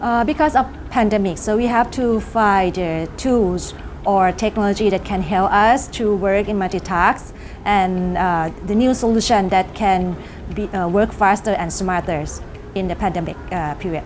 Uh, because of pandemic, so we have to find uh, tools or technology that can help us to work in multitask and uh, the new solution that can be, uh, work faster and smarter in the pandemic uh, period.